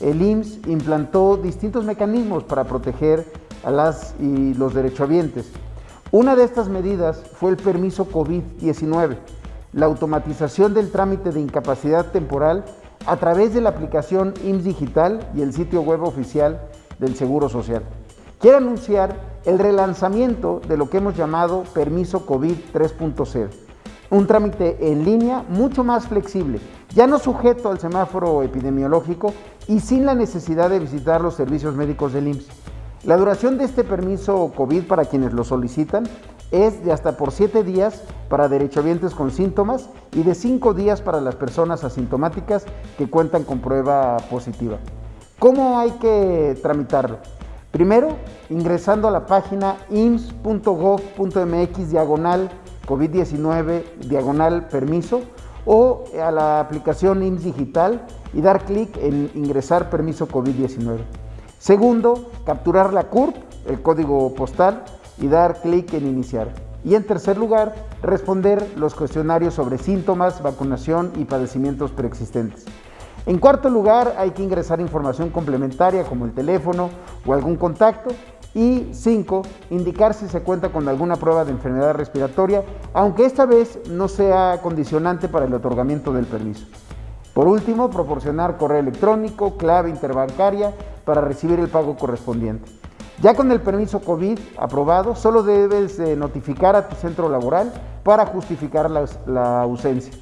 el IMSS implantó distintos mecanismos para proteger a las y los derechohabientes. Una de estas medidas fue el permiso COVID-19, la automatización del trámite de incapacidad temporal a través de la aplicación IMSS Digital y el sitio web oficial del Seguro Social. Quiero anunciar el relanzamiento de lo que hemos llamado Permiso COVID 3.0, un trámite en línea mucho más flexible, ya no sujeto al semáforo epidemiológico y sin la necesidad de visitar los servicios médicos del IMSS. La duración de este permiso COVID para quienes lo solicitan es de hasta por 7 días para derechohabientes con síntomas y de 5 días para las personas asintomáticas que cuentan con prueba positiva. ¿Cómo hay que tramitarlo? Primero, ingresando a la página ims.gov.mx diagonal COVID-19 diagonal permiso o a la aplicación IMSS Digital y dar clic en ingresar permiso COVID-19. Segundo, capturar la CURP, el código postal, y dar clic en iniciar. Y en tercer lugar, responder los cuestionarios sobre síntomas, vacunación y padecimientos preexistentes. En cuarto lugar, hay que ingresar información complementaria como el teléfono o algún contacto. Y cinco, indicar si se cuenta con alguna prueba de enfermedad respiratoria, aunque esta vez no sea condicionante para el otorgamiento del permiso. Por último, proporcionar correo electrónico, clave interbancaria para recibir el pago correspondiente. Ya con el permiso COVID aprobado, solo debes notificar a tu centro laboral para justificar la, la ausencia.